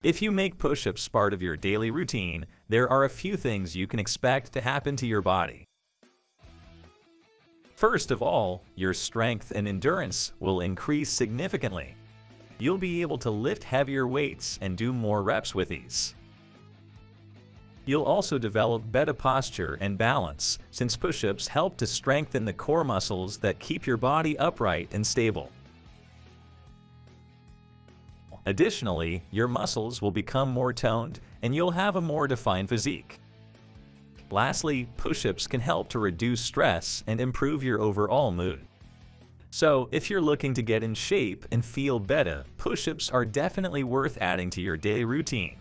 If you make push-ups part of your daily routine, there are a few things you can expect to happen to your body. First of all, your strength and endurance will increase significantly. You'll be able to lift heavier weights and do more reps with ease. You'll also develop better posture and balance, since push-ups help to strengthen the core muscles that keep your body upright and stable. Additionally, your muscles will become more toned and you'll have a more defined physique. Lastly, push-ups can help to reduce stress and improve your overall mood. So, if you're looking to get in shape and feel better, push-ups are definitely worth adding to your daily routine.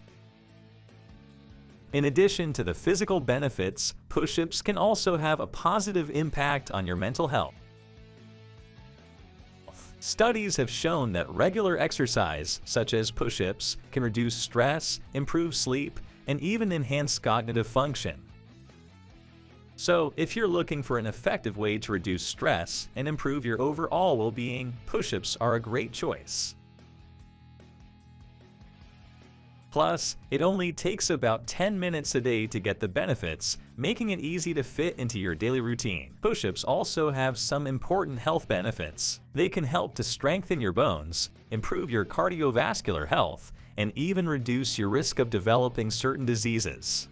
In addition to the physical benefits, push-ups can also have a positive impact on your mental health. Studies have shown that regular exercise, such as push-ups, can reduce stress, improve sleep, and even enhance cognitive function. So, if you're looking for an effective way to reduce stress and improve your overall well-being, push-ups are a great choice. Plus, it only takes about 10 minutes a day to get the benefits, making it easy to fit into your daily routine. Push-ups also have some important health benefits. They can help to strengthen your bones, improve your cardiovascular health, and even reduce your risk of developing certain diseases.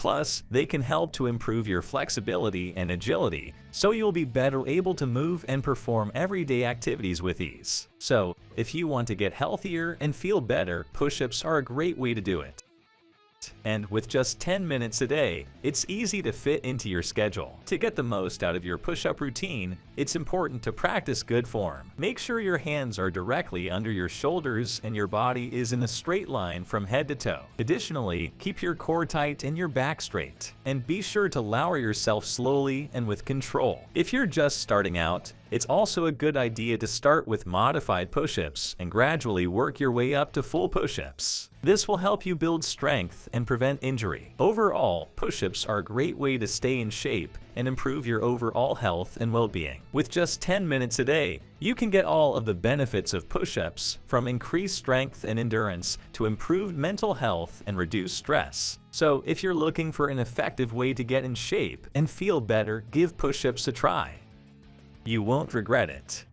Plus, they can help to improve your flexibility and agility, so you'll be better able to move and perform everyday activities with ease. So, if you want to get healthier and feel better, push-ups are a great way to do it. And with just 10 minutes a day, it's easy to fit into your schedule. To get the most out of your push-up routine, it's important to practice good form. Make sure your hands are directly under your shoulders and your body is in a straight line from head to toe. Additionally, keep your core tight and your back straight. And be sure to lower yourself slowly and with control. If you're just starting out, it's also a good idea to start with modified push-ups and gradually work your way up to full push-ups. This will help you build strength and prevent injury. Overall, push-ups are a great way to stay in shape and improve your overall health and well-being. With just 10 minutes a day, you can get all of the benefits of push-ups, from increased strength and endurance to improved mental health and reduced stress. So if you're looking for an effective way to get in shape and feel better, give push-ups a try. You won't regret it.